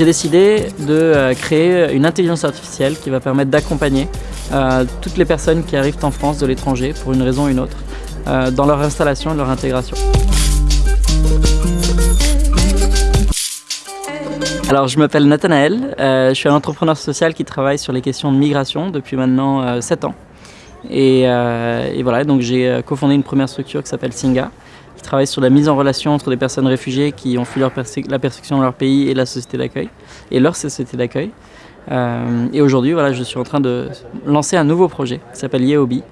J'ai décidé de euh, créer une intelligence artificielle qui va permettre d'accompagner euh, toutes les personnes qui arrivent en France de l'étranger pour une raison ou une autre euh, dans leur installation et leur intégration. Alors je m'appelle Nathanaël, je suis un entrepreneur social qui travaille sur les questions de migration depuis maintenant 7 ans. Et, et voilà, donc j'ai cofondé une première structure qui s'appelle Singa, qui travaille sur la mise en relation entre des personnes réfugiées qui ont fui la persécution dans leur pays et la société d'accueil, et leur société d'accueil. Euh, et aujourd'hui, voilà, je suis en train de lancer un nouveau projet qui s'appelle Yeobi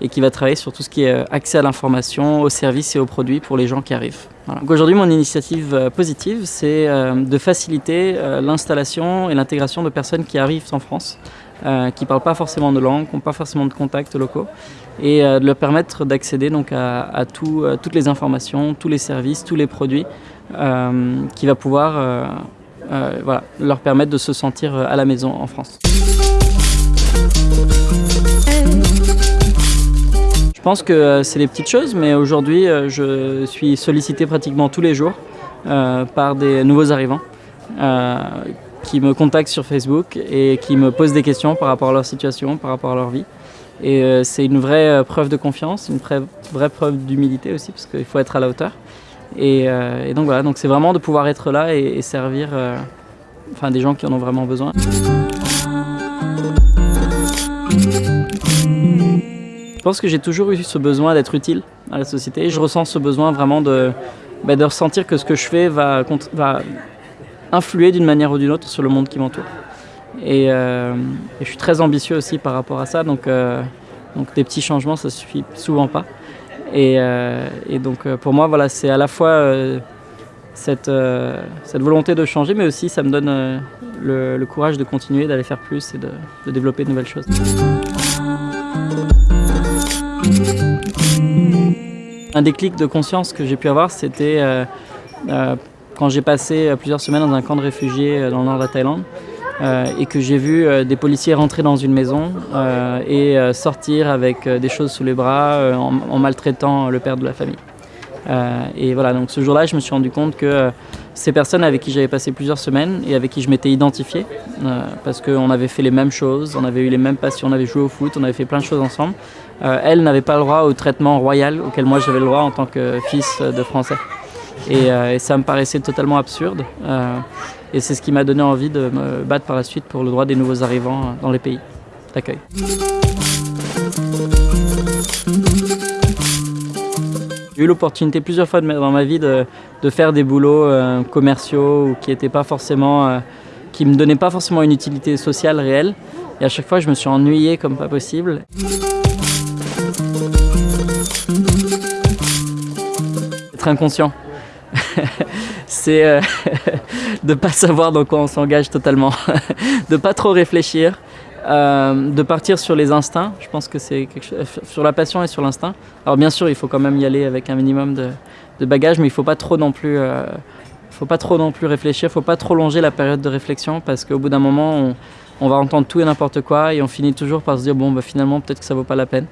et qui va travailler sur tout ce qui est euh, accès à l'information, aux services et aux produits pour les gens qui arrivent. Aujourd'hui, mon initiative euh, positive, c'est de faciliter l'installation et l'intégration de personnes qui arrivent en France, qui ne parlent pas forcément de langue, qui n'ont pas forcément de contacts locaux, et de leur permettre d'accéder donc à, toutes les informations, tous les services, tous les produits, qui va pouvoir leur permettre de se sentir à la maison en France. Je pense que euh, c'est des petites choses, mais aujourd'hui, euh, je suis sollicité pratiquement tous les jours euh, par des nouveaux arrivants qui me contactent sur Facebook et qui me posent des questions par rapport à leur situation, par rapport à leur vie. Et c'est une vraie preuve de confiance, une vraie, preuve d'humilité aussi, parce qu'il faut être à la hauteur. Et, donc voilà, donc c'est vraiment de pouvoir être là et, servir enfin, des gens qui en ont vraiment besoin. Je pense que j'ai toujours eu ce besoin d'être utile à la société. Je ressens ce besoin vraiment de, bah, ressentir que ce que je fais va influer d'une manière ou d'une autre sur le monde qui m'entoure. Et, euh, je suis très ambitieux aussi par rapport à ça, donc, euh, donc des petits changements, ça suffit souvent pas. Et, euh, et donc pour moi, voilà, c'est à la fois cette, cette volonté de changer, mais aussi ça me donne le, courage de continuer, d'aller faire plus et de, de développer de nouvelles choses. Un déclic de conscience que j'ai pu avoir, c'était quand j'ai passé euh, plusieurs semaines dans un camp de réfugiés dans le nord de la Thaïlande et que j'ai vu des policiers rentrer dans une maison et sortir avec des choses sous les bras en, maltraitant le père de la famille. et voilà, donc ce jour-là, je me suis rendu compte que ces personnes avec qui j'avais passé plusieurs semaines et avec qui je m'étais identifié, parce qu'on avait fait les mêmes choses, on avait eu les mêmes passions, on avait joué au foot, on avait fait plein de choses ensemble, euh, elle n'avait pas le droit au traitement royal auquel moi j'avais le droit en tant que fils de Français. Et, euh, ça me paraissait totalement absurde. Euh, et c'est ce qui m'a donné envie de me battre par la suite pour le droit des nouveaux arrivants dans les pays d'accueil. J'ai eu l'opportunité plusieurs fois dans ma vie de, faire des boulots commerciaux qui étaient pas forcément, qui me donnaient pas forcément une utilité sociale réelle. Et à chaque fois, je me suis ennuyé comme pas possible. Être inconscient. c'est euh, de pas savoir dans quoi on s'engage totalement, de pas trop réfléchir, euh, de partir sur les instincts. Je pense que c'est quelque chose sur la passion et sur l'instinct. Alors bien sûr, il faut quand même y aller avec un minimum de, de bagages, mais il faut pas trop non plus. Euh, faut pas trop non plus réfléchir, faut pas trop longer la période de réflexion parce qu'au bout d'un moment, on, va entendre tout et n'importe quoi et on finit toujours par se dire bon, bah, finalement, peut-être que ça vaut pas la peine.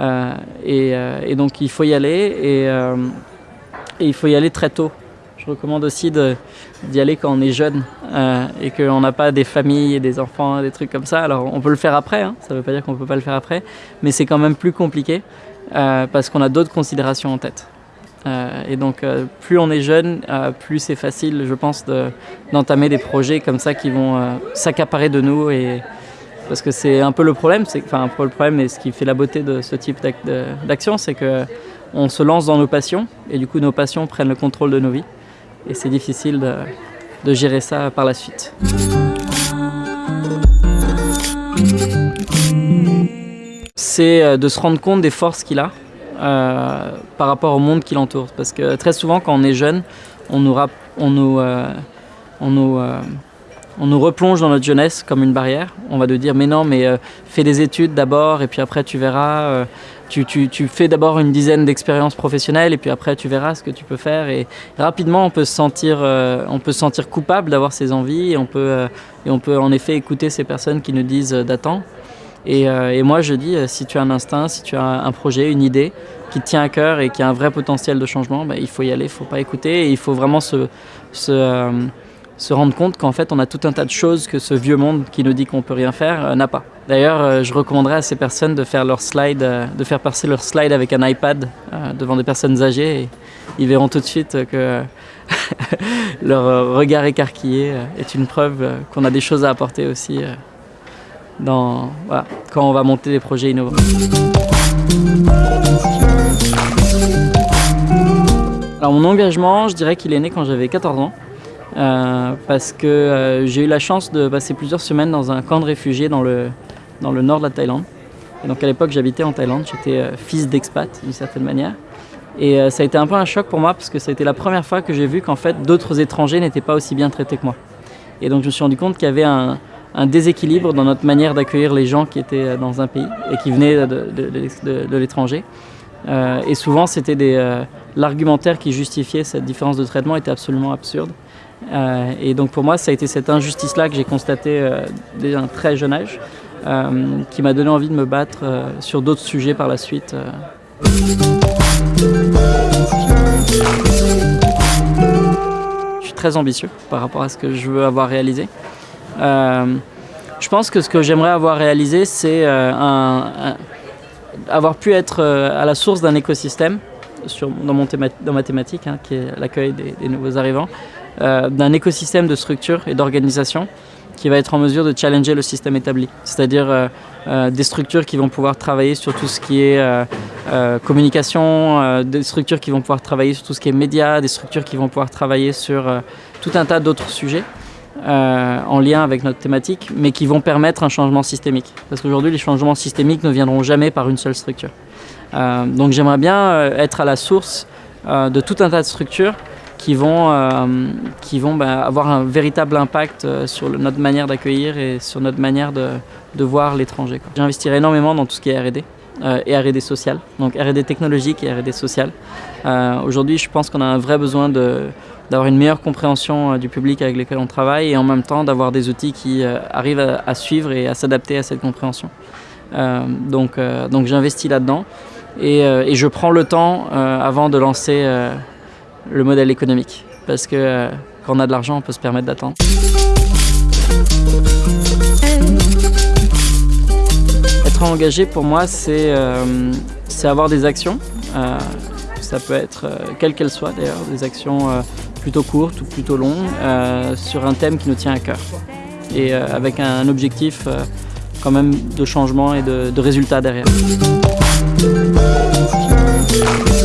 Euh, euh, et, donc il faut y aller euh, et, il faut y aller très tôt. Je recommande aussi d'y aller quand on est jeune et qu'on n'a pas des familles et des enfants, des trucs comme ça. Alors on peut le faire après, hein, ça ne veut pas dire qu'on ne peut pas le faire après, mais c'est quand même plus compliqué parce qu'on a d'autres considérations en tête. et donc plus on est jeune, plus c'est facile, je pense, d'entamer des projets comme ça qui vont s'accaparer de nous et, parce que c'est un peu le problème, c'est enfin le problème et ce qui fait la beauté de ce type d'action, c'est que on se lance dans nos passions et du coup nos passions prennent le contrôle de nos vies et c'est difficile de, gérer ça par la suite. C'est euh, de se rendre compte des forces qu'il a euh, par rapport au monde qui l'entoure. Parce que très souvent quand on est jeune, on nous, on nous, euh, on nous on nous replonge dans notre jeunesse comme une barrière. On va te dire mais non, mais euh, fais des études d'abord et puis après tu verras. Euh, tu, fais d'abord une dizaine d'expériences professionnelles et puis après tu verras ce que tu peux faire. Et rapidement on peut se sentir, euh, on peut se sentir coupable d'avoir ces envies et on, peut, en effet écouter ces personnes qui nous disent d'attendre. Et, moi je dis, si tu as un instinct, si tu as un projet, une idée qui te tient à cœur et qui a un vrai potentiel de changement, ben, il faut y aller, il ne faut pas écouter il faut vraiment se, se rendre compte qu'en fait on a tout un tas de choses que ce vieux monde qui nous dit qu'on peut rien faire n'a pas. D'ailleurs, je recommanderais à ces personnes de faire leur slide, de faire passer leur slide avec un iPad devant des personnes âgées et ils verront tout de suite que leur regard écarquillé est une preuve qu'on a des choses à apporter aussi dans, quand on va monter des projets innovants. Alors mon engagement, je dirais qu'il est né quand j'avais 14 ans. Euh, parce que euh, j'ai eu la chance de passer plusieurs semaines dans un camp de réfugiés dans le, dans le nord de la Thaïlande. Et donc à l'époque j'habitais en Thaïlande, j'étais euh, fils d'expat d'une certaine manière. Et ça a été un peu un choc pour moi parce que ça a été la première fois que j'ai vu qu'en fait d'autres étrangers n'étaient pas aussi bien traités que moi. Et donc je me suis rendu compte qu'il y avait un, déséquilibre dans notre manière d'accueillir les gens qui étaient dans un pays et qui venaient de, l'étranger. Et souvent c'était des l'argumentaire qui justifiait cette différence de traitement était absolument absurde. Euh, et donc pour moi, ça a été cette injustice-là que j'ai constatée euh, dès un très jeune âge, euh, qui m'a donné envie de me battre sur d'autres sujets par la suite. Je suis très ambitieux par rapport à ce que je veux avoir réalisé. je pense que ce que j'aimerais avoir réalisé, c'est avoir pu être à la source d'un écosystème dans, mon ma thématique, hein, qui est l'accueil des, nouveaux arrivants, euh, d'un écosystème de structures et d'organisation qui va être en mesure de challenger le système établi. C'est-à-dire euh, euh, des structures qui vont pouvoir travailler sur tout ce qui est communication, des structures qui vont pouvoir travailler sur tout ce qui est médias, des structures qui vont pouvoir travailler sur tout un tas d'autres sujets. en lien avec notre thématique, mais qui vont permettre un changement systémique. Parce qu'aujourd'hui, les changements systémiques ne viendront jamais par une seule structure. Donc j'aimerais bien être à la source de tout un tas de structures qui vont, euh, qui vont bah, avoir un véritable impact euh, sur notre manière d'accueillir et sur notre manière de, de voir l'étranger. J'investirai énormément dans tout ce qui est R&D euh, et R&D social, donc R&D technologique et R&D social. Euh, Aujourd'hui, je pense qu'on a un vrai besoin d'avoir une meilleure compréhension euh, du public avec lequel on travaille et en même temps d'avoir des outils qui euh, arrivent à, à, suivre et à s'adapter à cette compréhension. donc donc j'investis là-dedans et, et, je prends le temps avant de lancer le modèle économique. Parce que euh, quand on a de l'argent, on peut se permettre d'attendre. Être engagé pour moi, c'est euh, avoir des actions. Euh, ça peut être, euh, quelles qu'elles soient d'ailleurs, des actions euh, plutôt courtes ou plutôt longues, euh, sur un thème qui nous tient à cœur. Et avec un, objectif quand même de changement et de, de derrière. Thank you.